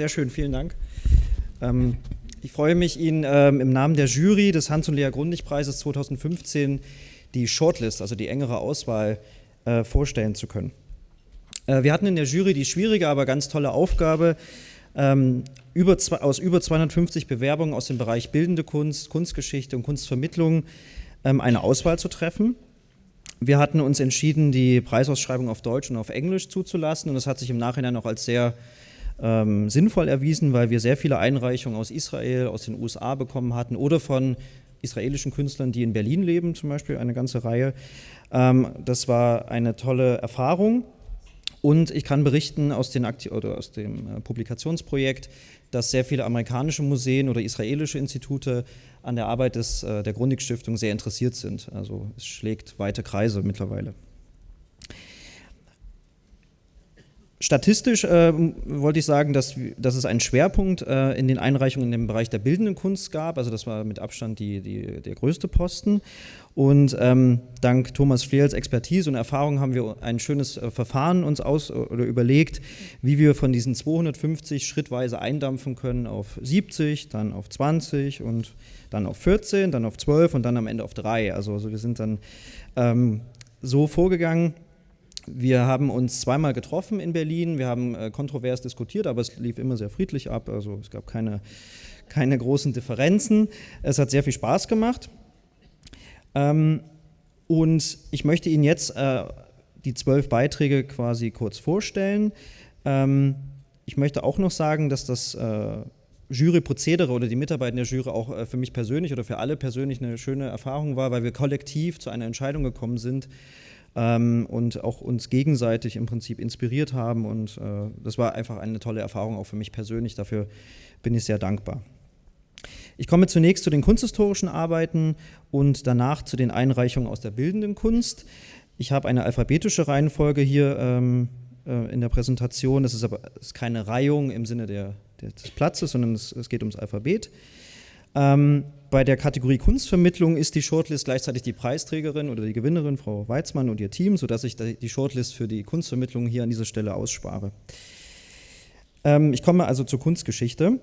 sehr schön, vielen Dank. Ähm, ich freue mich, Ihnen ähm, im Namen der Jury des Hans- und Lea Grundig-Preises 2015 die Shortlist, also die engere Auswahl, äh, vorstellen zu können. Äh, wir hatten in der Jury die schwierige, aber ganz tolle Aufgabe, ähm, über, aus über 250 Bewerbungen aus dem Bereich Bildende Kunst, Kunstgeschichte und Kunstvermittlung ähm, eine Auswahl zu treffen. Wir hatten uns entschieden, die Preisausschreibung auf Deutsch und auf Englisch zuzulassen und das hat sich im Nachhinein auch als sehr ähm, sinnvoll erwiesen, weil wir sehr viele Einreichungen aus Israel, aus den USA bekommen hatten oder von israelischen Künstlern, die in Berlin leben, zum Beispiel eine ganze Reihe. Ähm, das war eine tolle Erfahrung. Und ich kann berichten aus, den oder aus dem äh, Publikationsprojekt, dass sehr viele amerikanische Museen oder israelische Institute an der Arbeit des, äh, der Grundig-Stiftung sehr interessiert sind. Also es schlägt weite Kreise mittlerweile. Statistisch äh, wollte ich sagen, dass, dass es einen Schwerpunkt äh, in den Einreichungen im Bereich der bildenden Kunst gab. Also das war mit Abstand die, die, der größte Posten. Und ähm, dank Thomas Flehls Expertise und Erfahrung haben wir ein schönes äh, Verfahren uns aus oder überlegt, wie wir von diesen 250 schrittweise eindampfen können auf 70, dann auf 20 und dann auf 14, dann auf 12 und dann am Ende auf 3. Also, also wir sind dann ähm, so vorgegangen wir haben uns zweimal getroffen in Berlin, wir haben äh, kontrovers diskutiert, aber es lief immer sehr friedlich ab, also es gab keine, keine großen Differenzen. Es hat sehr viel Spaß gemacht. Ähm, und ich möchte Ihnen jetzt äh, die zwölf Beiträge quasi kurz vorstellen. Ähm, ich möchte auch noch sagen, dass das äh, Juryprozedere oder die Mitarbeiter der Jury auch äh, für mich persönlich oder für alle persönlich eine schöne Erfahrung war, weil wir kollektiv zu einer Entscheidung gekommen sind, ähm, und auch uns gegenseitig im Prinzip inspiriert haben. Und äh, das war einfach eine tolle Erfahrung auch für mich persönlich. Dafür bin ich sehr dankbar. Ich komme zunächst zu den kunsthistorischen Arbeiten und danach zu den Einreichungen aus der bildenden Kunst. Ich habe eine alphabetische Reihenfolge hier ähm, äh, in der Präsentation. Das ist aber ist keine Reihung im Sinne der, der, des Platzes, sondern es, es geht ums Alphabet. Ähm, bei der Kategorie Kunstvermittlung ist die Shortlist gleichzeitig die Preisträgerin oder die Gewinnerin, Frau Weizmann und ihr Team, sodass ich die Shortlist für die Kunstvermittlung hier an dieser Stelle ausspare. Ähm, ich komme also zur Kunstgeschichte.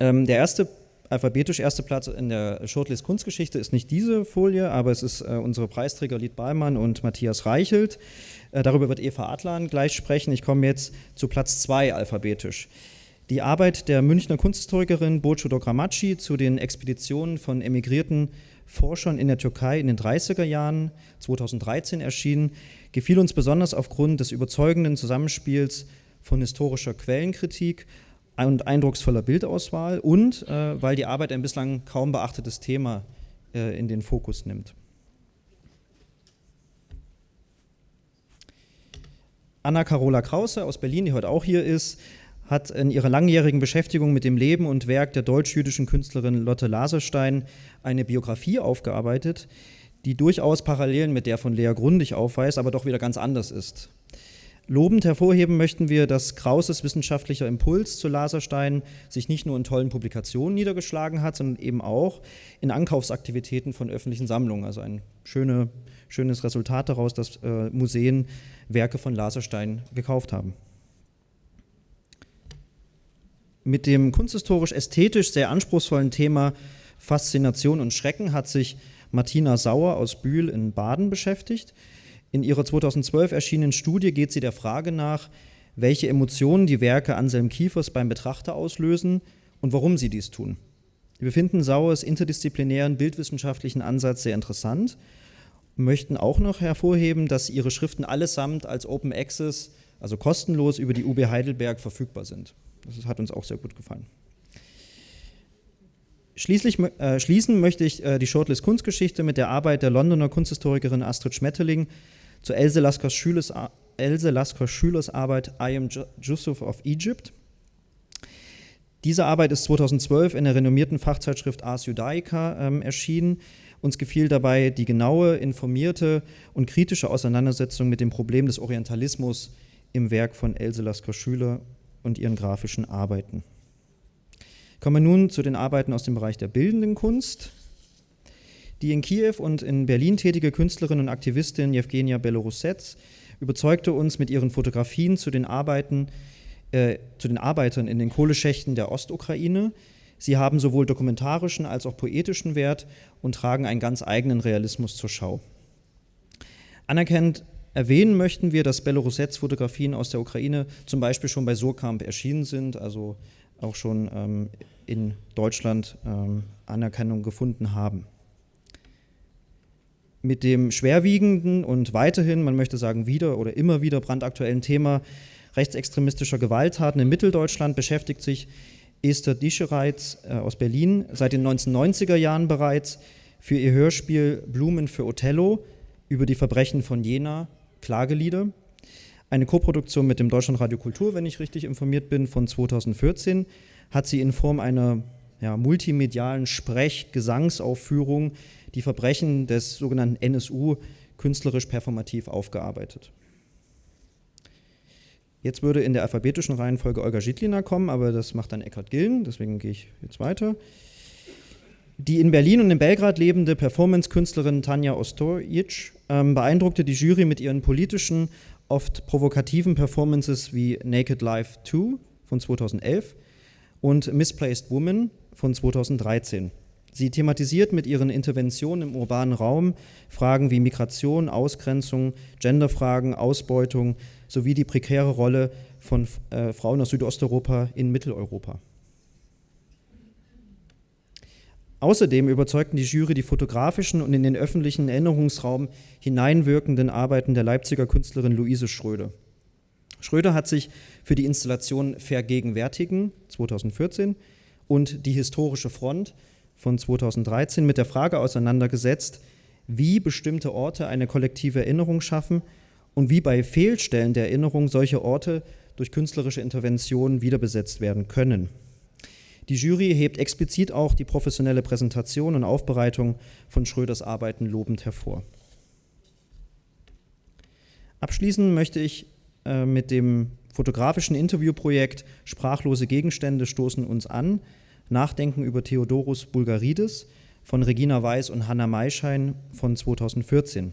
Ähm, der erste, alphabetisch erste Platz in der Shortlist Kunstgeschichte ist nicht diese Folie, aber es ist äh, unsere Preisträger Lied Ballmann und Matthias Reichelt. Äh, darüber wird Eva Adlan gleich sprechen. Ich komme jetzt zu Platz 2 alphabetisch. Die Arbeit der Münchner Kunsthistorikerin Burcu Dogramacci zu den Expeditionen von emigrierten Forschern in der Türkei in den 30er Jahren 2013 erschienen, gefiel uns besonders aufgrund des überzeugenden Zusammenspiels von historischer Quellenkritik und eindrucksvoller Bildauswahl und äh, weil die Arbeit ein bislang kaum beachtetes Thema äh, in den Fokus nimmt. Anna Carola Krause aus Berlin, die heute auch hier ist, hat in ihrer langjährigen Beschäftigung mit dem Leben und Werk der deutsch-jüdischen Künstlerin Lotte Laserstein eine Biografie aufgearbeitet, die durchaus Parallelen mit der von Lea Grundig aufweist, aber doch wieder ganz anders ist. Lobend hervorheben möchten wir, dass Krauses wissenschaftlicher Impuls zu Laserstein sich nicht nur in tollen Publikationen niedergeschlagen hat, sondern eben auch in Ankaufsaktivitäten von öffentlichen Sammlungen. Also ein schöne, schönes Resultat daraus, dass äh, Museen Werke von Laserstein gekauft haben. Mit dem kunsthistorisch-ästhetisch sehr anspruchsvollen Thema Faszination und Schrecken hat sich Martina Sauer aus Bühl in Baden beschäftigt. In ihrer 2012 erschienenen Studie geht sie der Frage nach, welche Emotionen die Werke Anselm Kiefers beim Betrachter auslösen und warum sie dies tun. Wir finden Sauers interdisziplinären bildwissenschaftlichen Ansatz sehr interessant und möchten auch noch hervorheben, dass ihre Schriften allesamt als Open Access, also kostenlos über die UB Heidelberg verfügbar sind. Das hat uns auch sehr gut gefallen. Schließlich, äh, schließen möchte ich äh, die Shortlist Kunstgeschichte mit der Arbeit der Londoner Kunsthistorikerin Astrid Schmetterling zu Else Laskers Schülers, Else Lasker Schülers Arbeit I Am Yusuf of Egypt. Diese Arbeit ist 2012 in der renommierten Fachzeitschrift Ars Judaica ähm, erschienen. Uns gefiel dabei die genaue, informierte und kritische Auseinandersetzung mit dem Problem des Orientalismus im Werk von Else Lasker Schüler und ihren grafischen Arbeiten. Kommen wir nun zu den Arbeiten aus dem Bereich der bildenden Kunst. Die in Kiew und in Berlin tätige Künstlerin und Aktivistin Jewgenia Belorusets überzeugte uns mit ihren Fotografien zu den Arbeiten äh, zu den Arbeitern in den Kohleschächten der Ostukraine. Sie haben sowohl dokumentarischen als auch poetischen Wert und tragen einen ganz eigenen Realismus zur Schau. Anerkennt erwähnen möchten wir, dass Belorusets-Fotografien aus der Ukraine zum Beispiel schon bei Surkamp erschienen sind, also auch schon ähm, in Deutschland ähm, Anerkennung gefunden haben. Mit dem schwerwiegenden und weiterhin, man möchte sagen, wieder oder immer wieder brandaktuellen Thema rechtsextremistischer Gewalttaten in Mitteldeutschland beschäftigt sich Esther Dischereitz äh, aus Berlin seit den 1990er Jahren bereits für ihr Hörspiel Blumen für Othello über die Verbrechen von Jena, Klagelieder. Eine Koproduktion mit dem Deutschlandradio Kultur, wenn ich richtig informiert bin, von 2014, hat sie in Form einer ja, multimedialen Sprech-Gesangsaufführung die Verbrechen des sogenannten NSU künstlerisch performativ aufgearbeitet. Jetzt würde in der alphabetischen Reihenfolge Olga Schidlina kommen, aber das macht dann Eckhard Gillen, deswegen gehe ich jetzt weiter. Die in Berlin und in Belgrad lebende Performance-Künstlerin Tanja Ostojic ähm, beeindruckte die Jury mit ihren politischen, oft provokativen Performances wie Naked Life 2 von 2011 und Misplaced Woman von 2013. Sie thematisiert mit ihren Interventionen im urbanen Raum Fragen wie Migration, Ausgrenzung, Genderfragen, Ausbeutung sowie die prekäre Rolle von äh, Frauen aus Südosteuropa in Mitteleuropa. Außerdem überzeugten die Jury die fotografischen und in den öffentlichen Erinnerungsraum hineinwirkenden Arbeiten der Leipziger Künstlerin Luise Schröder. Schröder hat sich für die Installation Vergegenwärtigen 2014 und die Historische Front von 2013 mit der Frage auseinandergesetzt, wie bestimmte Orte eine kollektive Erinnerung schaffen und wie bei Fehlstellen der Erinnerung solche Orte durch künstlerische Interventionen wiederbesetzt werden können. Die Jury hebt explizit auch die professionelle Präsentation und Aufbereitung von Schröders Arbeiten lobend hervor. Abschließen möchte ich äh, mit dem fotografischen Interviewprojekt Sprachlose Gegenstände stoßen uns an, Nachdenken über Theodorus Bulgarides von Regina Weiß und Hanna Maischein von 2014.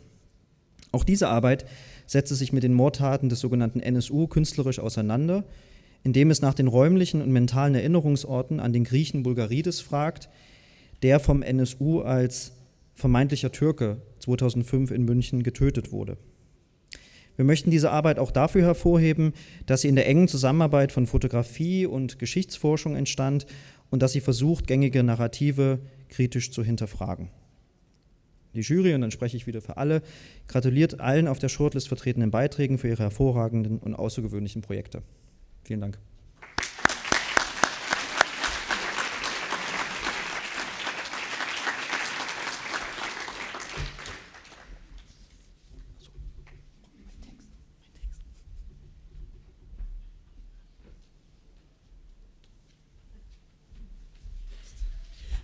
Auch diese Arbeit setzte sich mit den Mordtaten des sogenannten NSU künstlerisch auseinander, indem es nach den räumlichen und mentalen Erinnerungsorten an den Griechen Bulgarides fragt, der vom NSU als vermeintlicher Türke 2005 in München getötet wurde. Wir möchten diese Arbeit auch dafür hervorheben, dass sie in der engen Zusammenarbeit von Fotografie und Geschichtsforschung entstand und dass sie versucht, gängige Narrative kritisch zu hinterfragen. Die Jury, und dann spreche ich wieder für alle, gratuliert allen auf der Shortlist vertretenen Beiträgen für ihre hervorragenden und außergewöhnlichen Projekte. Vielen Dank.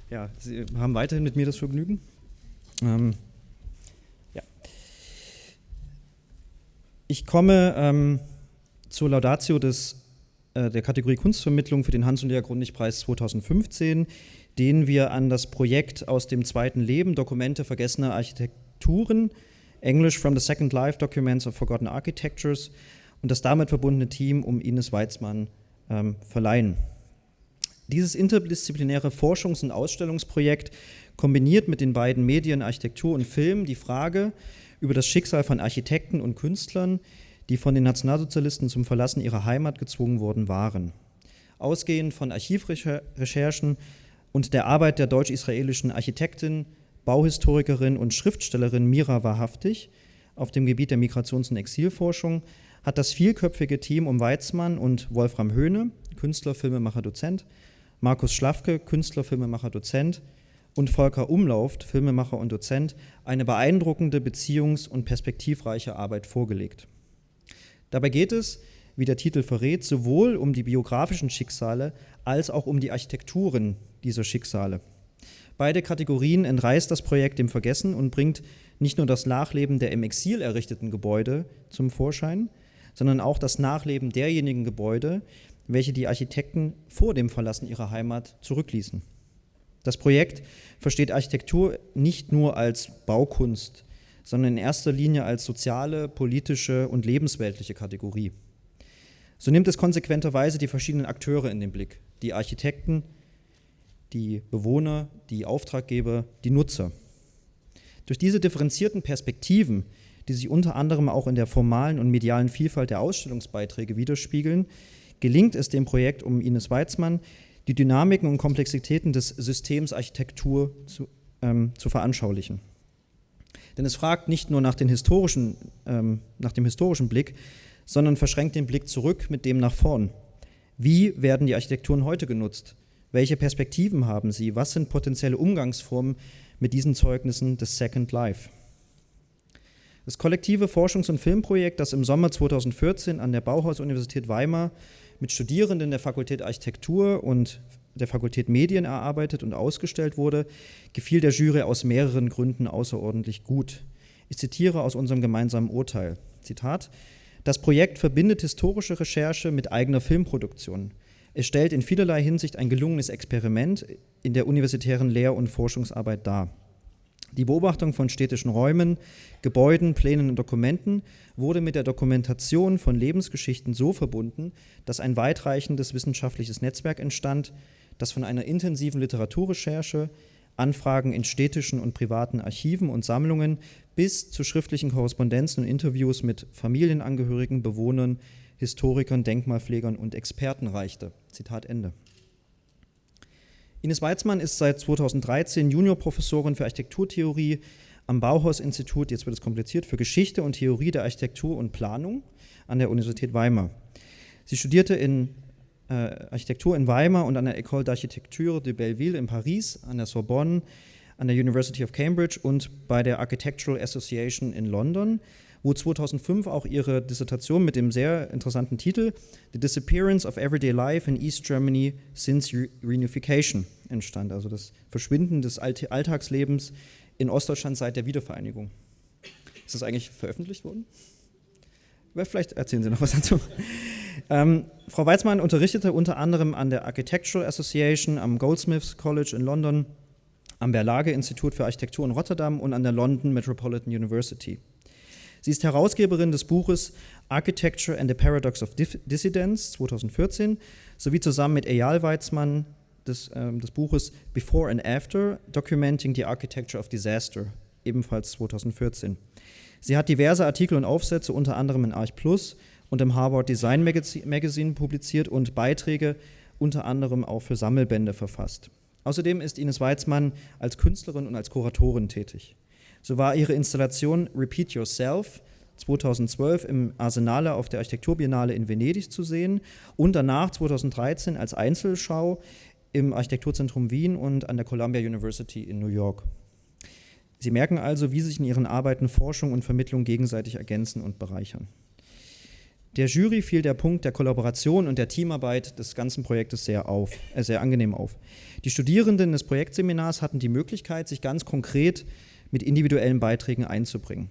Ja, Sie haben weiterhin mit mir das Vergnügen. Ähm, ja. Ich komme ähm, zur Laudatio des, äh, der Kategorie Kunstvermittlung für den Hans- und Lea Grundig-Preis 2015, den wir an das Projekt aus dem zweiten Leben, Dokumente vergessener Architekturen, English from the Second Life, Documents of Forgotten Architectures und das damit verbundene Team um Ines Weizmann ähm, verleihen. Dieses interdisziplinäre Forschungs- und Ausstellungsprojekt kombiniert mit den beiden Medien Architektur und Film die Frage über das Schicksal von Architekten und Künstlern, die von den Nationalsozialisten zum Verlassen ihrer Heimat gezwungen worden waren. Ausgehend von Archivrecherchen und der Arbeit der deutsch-israelischen Architektin, Bauhistorikerin und Schriftstellerin Mira Wahrhaftig auf dem Gebiet der Migrations- und Exilforschung hat das vielköpfige Team um Weizmann und Wolfram Höhne, Künstler, Filmemacher, Dozent, Markus Schlafke, Künstler, Filmemacher, Dozent und Volker Umlauft, Filmemacher und Dozent, eine beeindruckende, beziehungs- und perspektivreiche Arbeit vorgelegt. Dabei geht es, wie der Titel verrät, sowohl um die biografischen Schicksale als auch um die Architekturen dieser Schicksale. Beide Kategorien entreißt das Projekt dem Vergessen und bringt nicht nur das Nachleben der im Exil errichteten Gebäude zum Vorschein, sondern auch das Nachleben derjenigen Gebäude, welche die Architekten vor dem Verlassen ihrer Heimat zurückließen. Das Projekt versteht Architektur nicht nur als Baukunst, sondern in erster Linie als soziale, politische und lebensweltliche Kategorie. So nimmt es konsequenterweise die verschiedenen Akteure in den Blick, die Architekten, die Bewohner, die Auftraggeber, die Nutzer. Durch diese differenzierten Perspektiven, die sich unter anderem auch in der formalen und medialen Vielfalt der Ausstellungsbeiträge widerspiegeln, gelingt es dem Projekt um Ines Weizmann, die Dynamiken und Komplexitäten des Systems Architektur zu, ähm, zu veranschaulichen. Denn es fragt nicht nur nach, historischen, ähm, nach dem historischen Blick, sondern verschränkt den Blick zurück mit dem nach vorn. Wie werden die Architekturen heute genutzt? Welche Perspektiven haben sie? Was sind potenzielle Umgangsformen mit diesen Zeugnissen des Second Life? Das kollektive Forschungs- und Filmprojekt, das im Sommer 2014 an der Bauhaus-Universität Weimar mit Studierenden der Fakultät Architektur und der Fakultät Medien erarbeitet und ausgestellt wurde, gefiel der Jury aus mehreren Gründen außerordentlich gut. Ich zitiere aus unserem gemeinsamen Urteil. Zitat: Das Projekt verbindet historische Recherche mit eigener Filmproduktion. Es stellt in vielerlei Hinsicht ein gelungenes Experiment in der universitären Lehr- und Forschungsarbeit dar. Die Beobachtung von städtischen Räumen, Gebäuden, Plänen und Dokumenten wurde mit der Dokumentation von Lebensgeschichten so verbunden, dass ein weitreichendes wissenschaftliches Netzwerk entstand, das von einer intensiven Literaturrecherche, Anfragen in städtischen und privaten Archiven und Sammlungen bis zu schriftlichen Korrespondenzen und Interviews mit Familienangehörigen, Bewohnern, Historikern, Denkmalpflegern und Experten reichte. Zitat Ende. Ines Weizmann ist seit 2013 Juniorprofessorin für Architekturtheorie am Bauhaus-Institut, jetzt wird es kompliziert, für Geschichte und Theorie der Architektur und Planung an der Universität Weimar. Sie studierte in Architektur in Weimar und an der École d'Architecture de Belleville in Paris, an der Sorbonne, an der University of Cambridge und bei der Architectural Association in London, wo 2005 auch ihre Dissertation mit dem sehr interessanten Titel The Disappearance of Everyday Life in East Germany Since Reunification entstand, also das Verschwinden des Alltagslebens in Ostdeutschland seit der Wiedervereinigung. Ist das eigentlich veröffentlicht worden? Vielleicht erzählen Sie noch was dazu. Ähm, Frau Weizmann unterrichtete unter anderem an der Architectural Association, am Goldsmiths College in London, am Berlage-Institut für Architektur in Rotterdam und an der London Metropolitan University. Sie ist Herausgeberin des Buches Architecture and the Paradox of Dissidence 2014 sowie zusammen mit Eyal Weizmann des, ähm, des Buches Before and After Documenting the Architecture of Disaster, ebenfalls 2014. Sie hat diverse Artikel und Aufsätze unter anderem in Arch Plus und im Harvard Design Magazine publiziert und Beiträge unter anderem auch für Sammelbände verfasst. Außerdem ist Ines Weizmann als Künstlerin und als Kuratorin tätig. So war ihre Installation Repeat Yourself 2012 im Arsenale auf der Architekturbiennale in Venedig zu sehen und danach 2013 als Einzelschau im Architekturzentrum Wien und an der Columbia University in New York. Sie merken also, wie sich in ihren Arbeiten Forschung und Vermittlung gegenseitig ergänzen und bereichern. Der Jury fiel der Punkt der Kollaboration und der Teamarbeit des ganzen Projektes sehr auf, äh, sehr angenehm auf. Die Studierenden des Projektseminars hatten die Möglichkeit, sich ganz konkret mit individuellen Beiträgen einzubringen.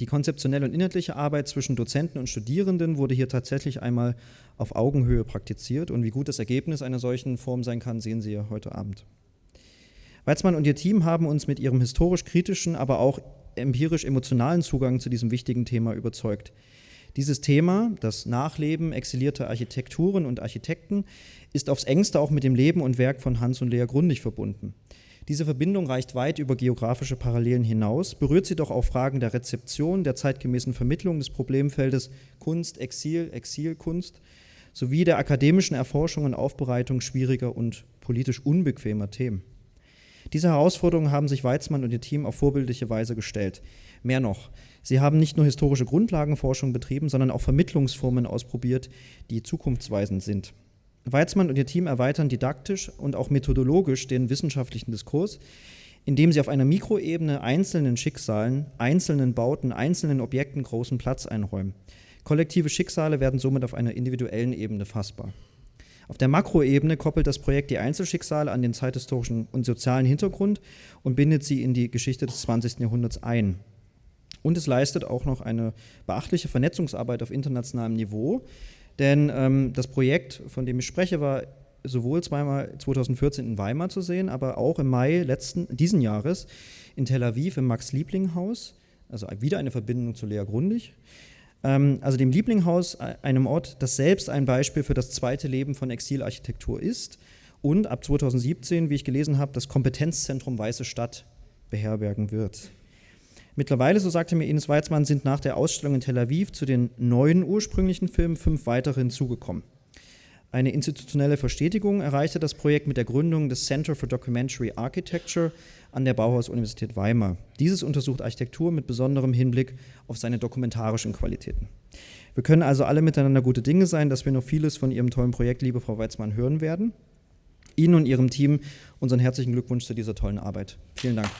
Die konzeptionelle und inhaltliche Arbeit zwischen Dozenten und Studierenden wurde hier tatsächlich einmal auf Augenhöhe praktiziert und wie gut das Ergebnis einer solchen Form sein kann, sehen Sie ja heute Abend. Weizmann und ihr Team haben uns mit ihrem historisch-kritischen, aber auch empirisch-emotionalen Zugang zu diesem wichtigen Thema überzeugt. Dieses Thema, das Nachleben exilierter Architekturen und Architekten, ist aufs engste auch mit dem Leben und Werk von Hans und Lea Grundig verbunden. Diese Verbindung reicht weit über geografische Parallelen hinaus, berührt sie doch auch Fragen der Rezeption, der zeitgemäßen Vermittlung des Problemfeldes Kunst, Exil, Exilkunst sowie der akademischen Erforschung und Aufbereitung schwieriger und politisch unbequemer Themen. Diese Herausforderungen haben sich Weizmann und ihr Team auf vorbildliche Weise gestellt. Mehr noch, sie haben nicht nur historische Grundlagenforschung betrieben, sondern auch Vermittlungsformen ausprobiert, die zukunftsweisend sind. Weizmann und ihr Team erweitern didaktisch und auch methodologisch den wissenschaftlichen Diskurs, indem sie auf einer Mikroebene einzelnen Schicksalen, einzelnen Bauten, einzelnen Objekten großen Platz einräumen. Kollektive Schicksale werden somit auf einer individuellen Ebene fassbar. Auf der Makroebene koppelt das Projekt die Einzelschicksale an den zeithistorischen und sozialen Hintergrund und bindet sie in die Geschichte des 20. Jahrhunderts ein. Und es leistet auch noch eine beachtliche Vernetzungsarbeit auf internationalem Niveau, denn ähm, das Projekt, von dem ich spreche, war sowohl zweimal 2014 in Weimar zu sehen, aber auch im Mai letzten, diesen Jahres in Tel Aviv im Max-Liebling-Haus, also wieder eine Verbindung zu Lea Grundig, ähm, also dem Lieblinghaus, äh, einem Ort, das selbst ein Beispiel für das zweite Leben von Exilarchitektur ist. Und ab 2017, wie ich gelesen habe, das Kompetenzzentrum Weiße Stadt beherbergen wird. Mittlerweile, so sagte mir Ines Weizmann, sind nach der Ausstellung in Tel Aviv zu den neuen ursprünglichen Filmen fünf weitere hinzugekommen. Eine institutionelle Verstetigung erreichte das Projekt mit der Gründung des Center for Documentary Architecture an der Bauhaus-Universität Weimar. Dieses untersucht Architektur mit besonderem Hinblick auf seine dokumentarischen Qualitäten. Wir können also alle miteinander gute Dinge sein, dass wir noch vieles von Ihrem tollen Projekt, liebe Frau Weizmann, hören werden. Ihnen und Ihrem Team unseren herzlichen Glückwunsch zu dieser tollen Arbeit. Vielen Dank.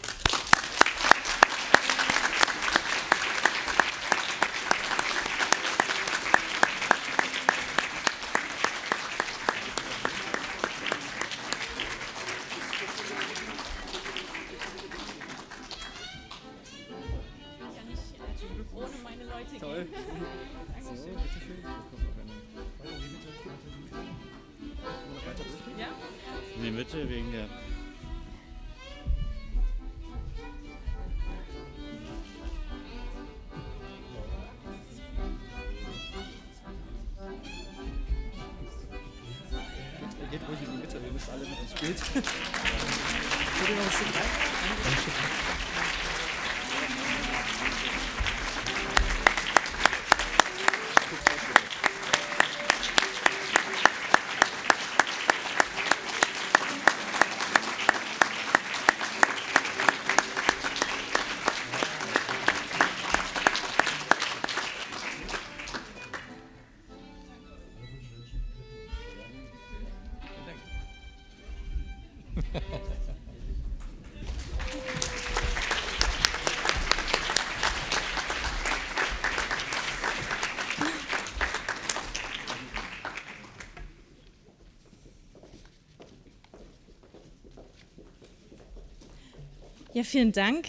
Ja, vielen Dank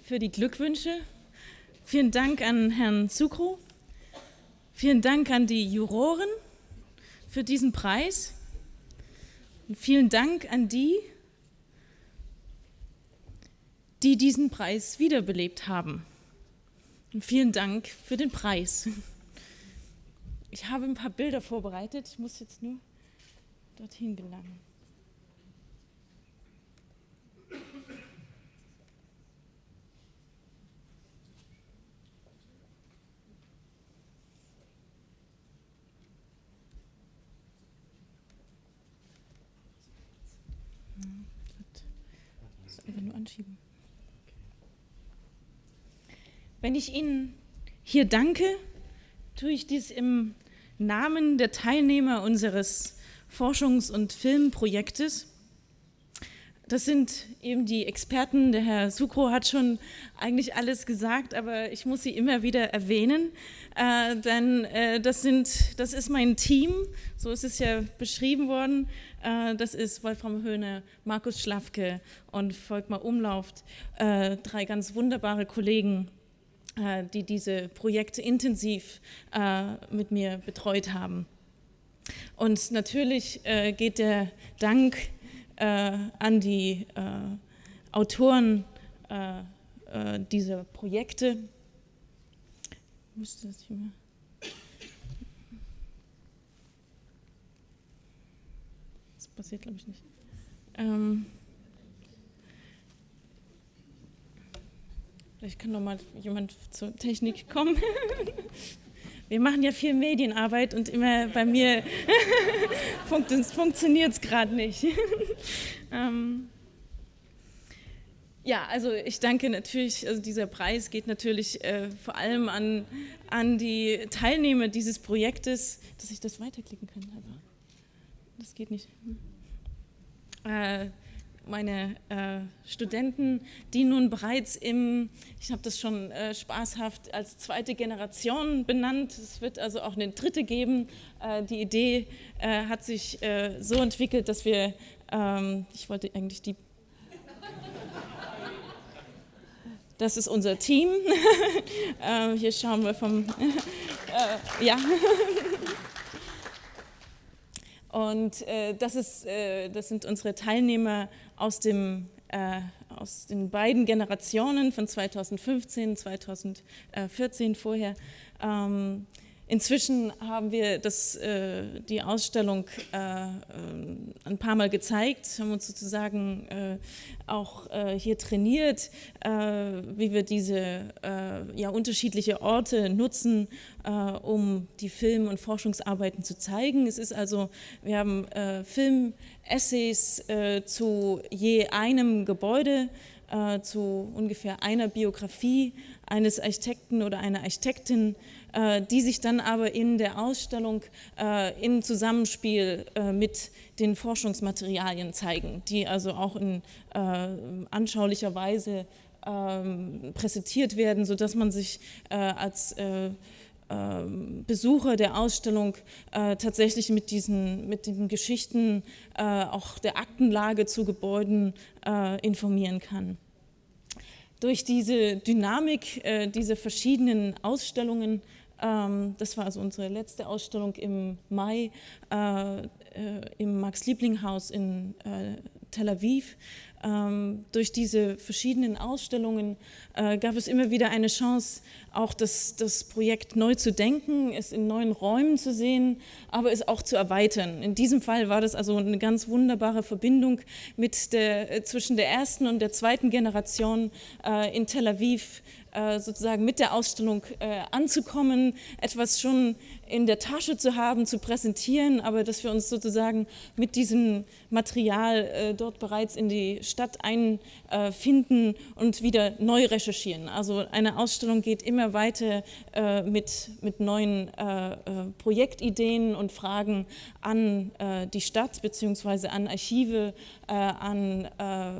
für die Glückwünsche. Vielen Dank an Herrn Zukru. Vielen Dank an die Juroren für diesen Preis. Und vielen Dank an die, die diesen Preis wiederbelebt haben. Und vielen Dank für den Preis. Ich habe ein paar Bilder vorbereitet. Ich muss jetzt nur dorthin gelangen. einfach nur anschieben. Wenn ich Ihnen hier danke, tue ich dies im Namen der Teilnehmer unseres Forschungs- und Filmprojektes. Das sind eben die Experten. Der Herr Sukro hat schon eigentlich alles gesagt, aber ich muss sie immer wieder erwähnen, äh, denn äh, das, sind, das ist mein Team, so ist es ja beschrieben worden. Äh, das ist Wolfram Höhne, Markus Schlafke und Volkmar Umlauft, äh, drei ganz wunderbare Kollegen, äh, die diese Projekte intensiv mit mir betreut haben. Und natürlich geht der Dank an die Autoren dieser Projekte. Ich das hier mal passiert, glaube ich, nicht. Ähm, vielleicht kann noch mal jemand zur Technik kommen. Wir machen ja viel Medienarbeit und immer bei mir funktioniert es gerade nicht. ähm, ja, also ich danke natürlich, also dieser Preis geht natürlich äh, vor allem an, an die Teilnehmer dieses Projektes, dass ich das weiterklicken kann. Das geht nicht. Äh, meine äh, Studenten, die nun bereits im, ich habe das schon äh, spaßhaft als zweite Generation benannt, es wird also auch eine dritte geben. Äh, die Idee äh, hat sich äh, so entwickelt, dass wir, ähm, ich wollte eigentlich die, das ist unser Team, hier schauen wir vom, ja. Und äh, das, ist, äh, das sind unsere Teilnehmer aus dem, äh, aus den beiden Generationen von 2015, 2014 vorher. Ähm, Inzwischen haben wir das, äh, die Ausstellung äh, äh, ein paar Mal gezeigt, haben uns sozusagen äh, auch äh, hier trainiert, äh, wie wir diese ja, unterschiedliche Orte nutzen, um die Film- und Forschungsarbeiten zu zeigen. Es ist also, wir haben Film-Essays zu je einem Gebäude, zu ungefähr einer Biografie eines Architekten oder einer Architektin, äh, die sich dann aber in der Ausstellung äh, im Zusammenspiel äh, mit den Forschungsmaterialien zeigen, die also auch in anschaulicher Weise ähm, präsentiert werden, sodass man sich als Besucher der Ausstellung äh, tatsächlich mit diesen, mit den Geschichten äh, auch der Aktenlage zu Gebäuden äh, informieren kann. Durch diese Dynamik dieser verschiedenen Ausstellungen ähm, das war also unsere letzte Ausstellung im Mai äh, äh, im Max-Liebling-Haus in äh, Tel Aviv. Ähm, durch diese verschiedenen Ausstellungen äh, gab es immer wieder eine Chance, auch das, das Projekt neu zu denken, es in neuen Räumen zu sehen, aber es auch zu erweitern. In diesem Fall war das also eine ganz wunderbare Verbindung mit der, äh, zwischen der ersten und der zweiten Generation äh, in Tel Aviv sozusagen mit der Ausstellung äh, anzukommen, etwas schon in der Tasche zu haben, zu präsentieren, aber dass wir uns sozusagen mit diesem Material äh, dort bereits in die Stadt einfinden und wieder neu recherchieren. Also eine Ausstellung geht immer weiter mit, mit neuen Projektideen und Fragen an die Stadt bzw. an Archive, an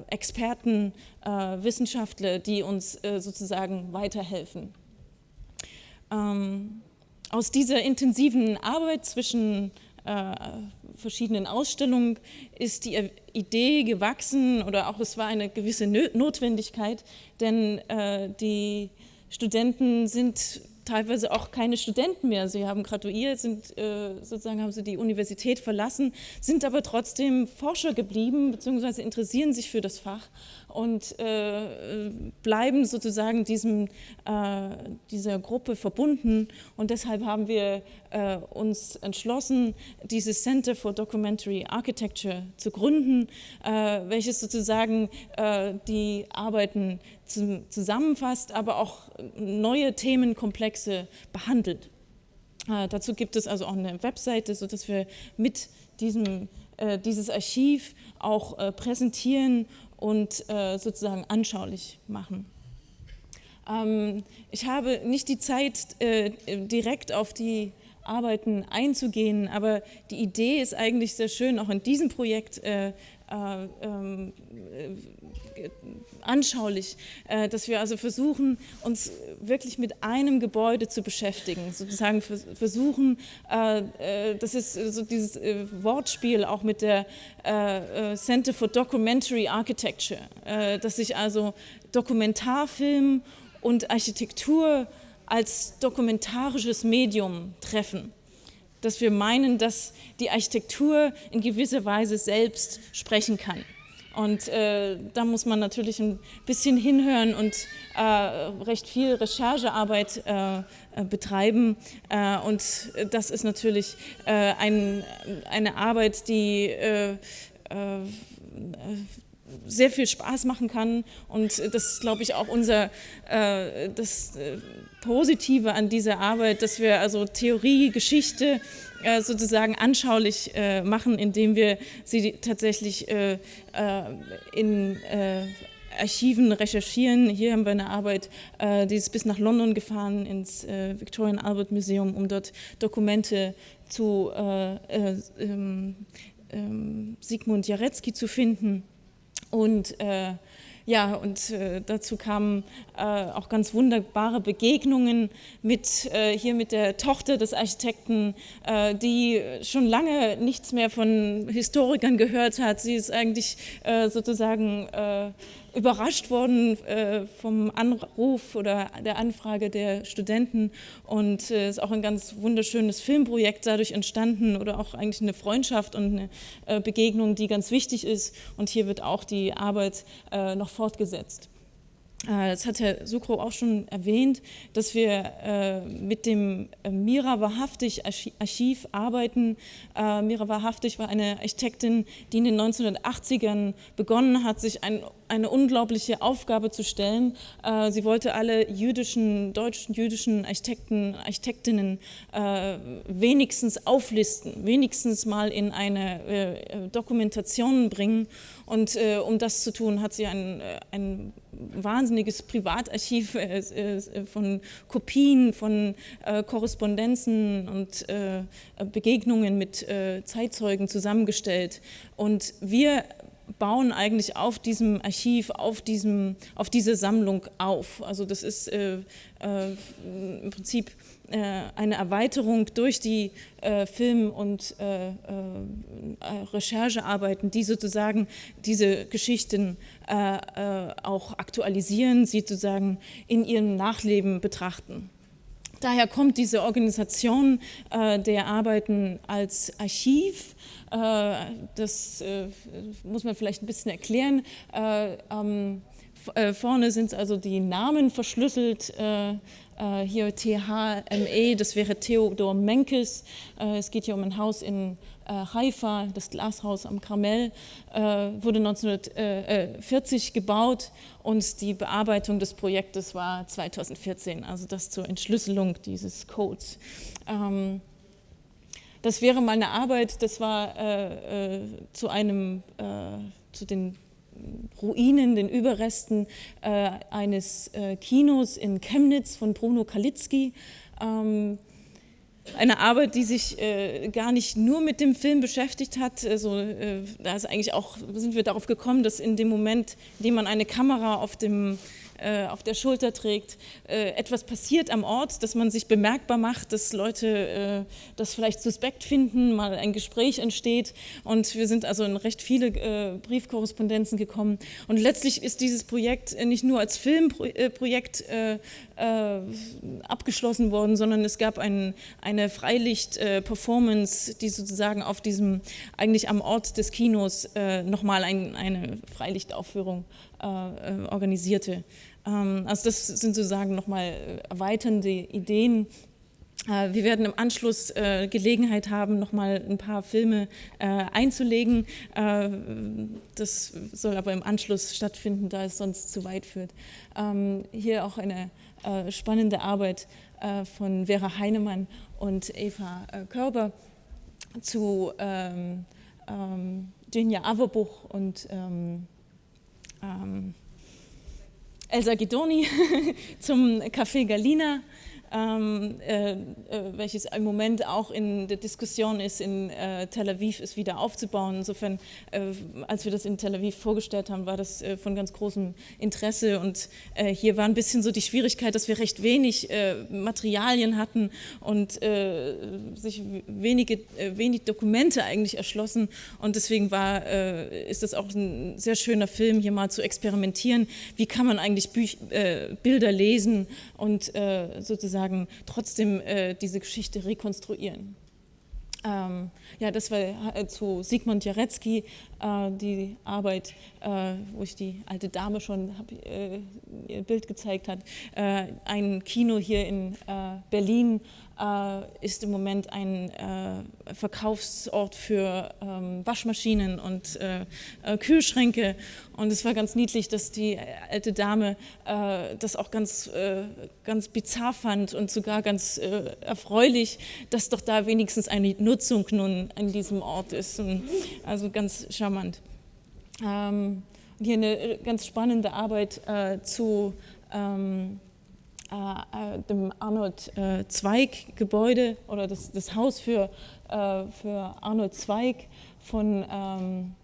Experten, äh, Wissenschaftler, die uns äh, sozusagen weiterhelfen. Ähm, aus dieser intensiven Arbeit zwischen äh, verschiedenen Ausstellungen ist die Idee gewachsen oder auch es war eine gewisse Notwendigkeit, denn äh, die Studenten sind teilweise auch keine Studenten mehr. Sie haben graduiert, sind, äh, sozusagen haben sie die Universität verlassen, sind aber trotzdem Forscher geblieben bzw. interessieren sich für das Fach und äh, bleiben sozusagen diesem, äh, dieser Gruppe verbunden. Und deshalb haben wir äh, uns entschlossen, dieses Center for Documentary Architecture zu gründen, äh, welches sozusagen äh, die Arbeiten zu, zusammenfasst, aber auch neue Themenkomplexe behandelt. Äh, dazu gibt es also auch eine Webseite, sodass wir mit diesem dieses Archiv auch präsentieren und äh, sozusagen anschaulich machen. Ähm, ich habe nicht die Zeit, äh, direkt auf die Arbeiten einzugehen, aber die Idee ist eigentlich sehr schön, auch in diesem Projekt äh, anschaulich, äh, dass wir also versuchen, uns wirklich mit einem Gebäude zu beschäftigen, sozusagen versuchen, das ist so dieses Wortspiel auch mit der Center for Documentary Architecture, dass sich also Dokumentarfilm und Architektur als dokumentarisches Medium treffen dass wir meinen, dass die Architektur in gewisser Weise selbst sprechen kann. Und äh, da muss man natürlich ein bisschen hinhören und äh, recht viel Recherchearbeit äh, äh betreiben. Äh, und das ist natürlich äh, ein, eine Arbeit, die sehr viel Spaß machen kann und das ist, glaube ich, auch unser äh, das äh, Positive an dieser Arbeit, dass wir also Theorie, Geschichte äh, sozusagen anschaulich äh, machen, indem wir sie tatsächlich äh, äh, in Archiven recherchieren. Hier haben wir eine Arbeit, die ist bis nach London gefahren, ins Victorian Albert Museum, um dort Dokumente zu ähm, ähm, Sigmund Jarecki zu finden. Und äh, ja, und äh, dazu kamen äh, auch ganz wunderbare Begegnungen mit, äh, hier mit der Tochter des Architekten, äh, die schon lange nichts mehr von Historikern gehört hat. Sie ist eigentlich äh, sozusagen überrascht worden äh, vom Anruf oder der Anfrage der Studenten und äh, ist auch ein ganz wunderschönes Filmprojekt dadurch entstanden oder auch eigentlich eine Freundschaft und eine äh, Begegnung, die ganz wichtig ist und hier wird auch die Arbeit äh, noch fortgesetzt. Äh, das hat Herr Sukro auch schon erwähnt, dass wir äh, mit dem äh, Mira Wahrhaftig Archiv arbeiten. Mira Wahrhaftig war eine Architektin, die in den 1980ern begonnen hat, sich ein eine unglaubliche Aufgabe zu stellen. Sie wollte alle jüdischen, deutschen jüdischen Architekten, Architektinnen wenigstens auflisten, wenigstens mal in eine Dokumentation bringen. Und um das zu tun, hat sie ein, ein wahnsinniges Privatarchiv von Kopien, von Korrespondenzen und Begegnungen mit Zeitzeugen zusammengestellt. Und wir bauen eigentlich auf diesem Archiv, auf, diesem, auf diese Sammlung auf. Also das ist äh, äh, im Prinzip äh, eine Erweiterung durch die äh, Film- und äh, äh, Recherchearbeiten, die sozusagen diese Geschichten auch aktualisieren, sie sozusagen in ihrem Nachleben betrachten. Daher kommt diese Organisation der Arbeiten als Archiv, das äh, muss man vielleicht ein bisschen erklären. Äh, vorne sind also die Namen verschlüsselt. hier THME, das wäre Theodor Menkes. es geht hier um ein Haus in Haifa, das Glashaus am Karmel, wurde 1940 gebaut und die Bearbeitung des Projektes war 2014, also das zur Entschlüsselung dieses Codes. Das wäre mal eine Arbeit, das war äh, äh, zu einem, äh, zu den Ruinen, den Überresten äh, eines äh, Kinos in Chemnitz von Bruno Kalitzki. Ähm, eine Arbeit, die sich äh, gar nicht nur mit dem Film beschäftigt hat. Also, äh, da ist eigentlich auch, sind wir darauf gekommen, dass in dem Moment, in dem man eine Kamera auf dem äh, auf der Schulter trägt, äh, etwas passiert am Ort, dass man sich bemerkbar macht, dass Leute äh, das vielleicht suspekt finden, mal ein Gespräch entsteht. Und wir sind also in recht viele Briefkorrespondenzen gekommen. Und letztlich ist dieses Projekt nicht nur als Filmprojekt abgeschlossen worden, sondern es gab ein, eine Freilicht-Performance, die sozusagen auf diesem, eigentlich am Ort des Kinos nochmal ein, eine Freilichtaufführung organisierte. Ähm, also das sind sozusagen nochmal äh, erweiternde Ideen. Äh, wir werden im Anschluss äh, Gelegenheit haben, nochmal ein paar Filme einzulegen. Das soll aber im Anschluss stattfinden, da es sonst zu weit führt. Ähm, hier auch eine spannende Arbeit von Vera Heinemann und Eva Körber zu ähm, Jinja Averbuch und Elsa Guidoni zum Café Galina ähm, äh, äh, welches im Moment auch in der Diskussion ist, in äh, Tel Aviv es wieder aufzubauen. Insofern, äh, als wir das in Tel Aviv vorgestellt haben, war das äh, von ganz großem Interesse. Und hier war ein bisschen so die Schwierigkeit, dass wir recht wenig Materialien hatten und sich wenige, wenig Dokumente eigentlich erschlossen. Und deswegen war, ist das auch ein sehr schöner Film, hier mal zu experimentieren, wie kann man eigentlich Büch Bilder lesen und sozusagen sozusagen trotzdem äh, diese Geschichte rekonstruieren. Ähm, ja, das war äh, zu Sigmund Jarecki, die Arbeit, äh, wo ich die alte Dame schon hab, äh, ihr Bild gezeigt hat. Äh, ein Kino hier in Berlin ist im Moment ein Verkaufsort für ähm, Waschmaschinen und Kühlschränke und es war ganz niedlich, dass die alte Dame äh, das auch ganz, äh, ganz bizarr fand und sogar ganz äh, erfreulich, dass doch da wenigstens eine Nutzung nun an diesem Ort ist. Also ganz charmant. Ähm, hier eine äh, ganz spannende Arbeit äh, zu ähm, äh, dem Arnold Zweig Gebäude oder das, das Haus für, für Arnold Zweig von ähm,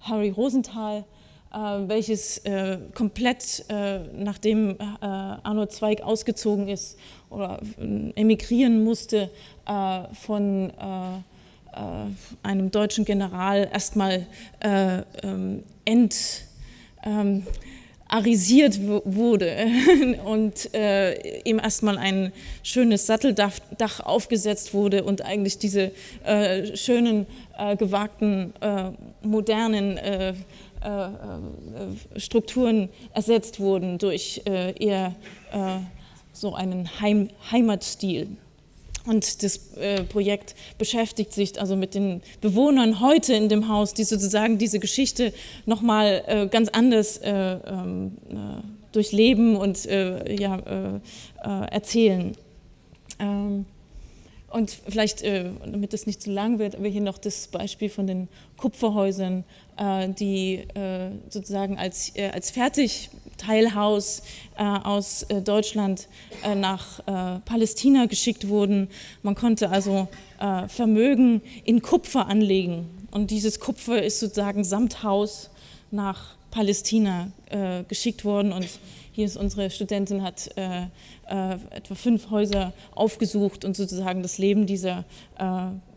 Harry Rosenthal, äh, welches äh, komplett, äh, nachdem äh, Arnold Zweig ausgezogen ist oder äh, emigrieren musste, äh, von einem deutschen General erstmal ähm, ent ähm, arisiert wurde und äh, ihm erstmal ein schönes Satteldach aufgesetzt wurde und eigentlich diese äh, schönen, äh, gewagten, äh, modernen äh, äh, Strukturen ersetzt wurden durch eher so einen Heim Heimatstil. Und das äh, Projekt beschäftigt sich also mit den Bewohnern heute in dem Haus, die sozusagen diese Geschichte nochmal äh, ganz anders äh, ähm, äh durchleben und äh, ja, äh, erzählen. Ähm, und vielleicht, damit es nicht zu lang wird, aber hier noch das Beispiel von den Kupferhäusern, die sozusagen als, als fertig Teilhaus äh, aus äh, Deutschland äh, nach äh, Palästina geschickt wurden. Man konnte also äh, Vermögen in Kupfer anlegen und dieses Kupfer ist sozusagen samt Haus nach Palästina äh, geschickt worden und hier ist unsere Studentin, hat etwa fünf Häuser aufgesucht und sozusagen das Leben dieser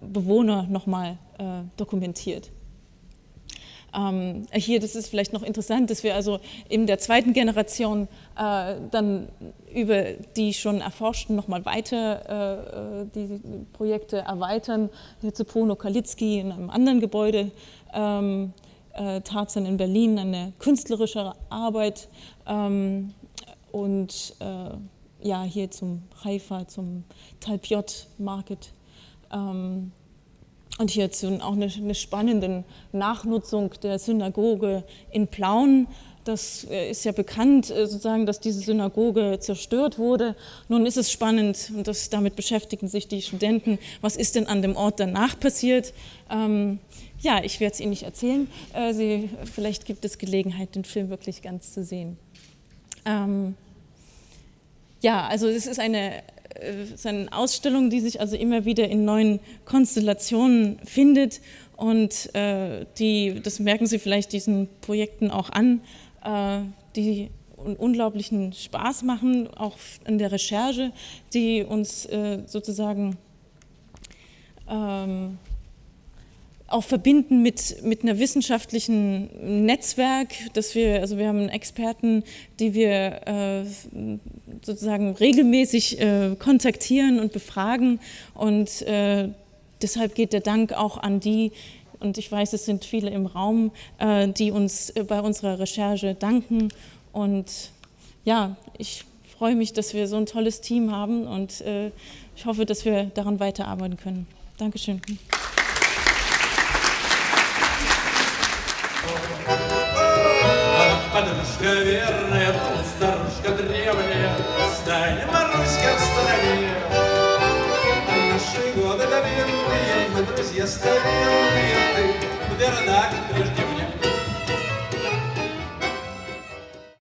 Bewohner nochmal dokumentiert. Ähm, hier, das ist vielleicht noch interessant, dass wir also in der zweiten Generation äh, dann über die schon erforschten nochmal weiter äh, die Projekte erweitern. Hier zu Pono Kalitzki in einem anderen Gebäude, ähm, äh, Tarzan in Berlin, eine künstlerische Arbeit ähm, und äh, ja, hier zum Haifa, zum Talpiot Market. Ähm, und hierzu auch eine, eine spannende Nachnutzung der Synagoge in Plauen. Das äh, ist ja bekannt, äh, sozusagen, dass diese Synagoge zerstört wurde. Nun ist es spannend, und das, damit beschäftigen sich die Studenten, was ist denn an dem Ort danach passiert? Ähm, ja, ich werde es Ihnen nicht erzählen. Äh, Sie, vielleicht gibt es Gelegenheit, den Film wirklich ganz zu sehen. Ähm, ja, also es ist eine es ist eine Ausstellung, die sich also immer wieder in neuen Konstellationen findet. Und äh, die, das merken Sie vielleicht diesen Projekten auch an, äh, die unglaublichen Spaß machen, auch in der Recherche, die uns äh, sozusagen ähm, auch verbinden mit, mit einer wissenschaftlichen Netzwerk, dass wir, also wir haben Experten, die wir äh, sozusagen regelmäßig äh, kontaktieren und befragen und äh, deshalb geht der Dank auch an die, und ich weiß, es sind viele im Raum, äh, die uns äh, bei unserer Recherche danken und ja, ich freue mich, dass wir so ein tolles Team haben und äh, ich hoffe, dass wir daran weiterarbeiten können. Dankeschön. Дорожка верная,